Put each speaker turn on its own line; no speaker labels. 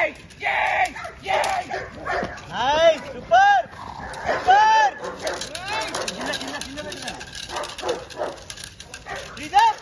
¡Yay! ¡Yay! ¡Yay! ¡Ay! ¡Super! ¡Super! ¡Ay! ¡Frida!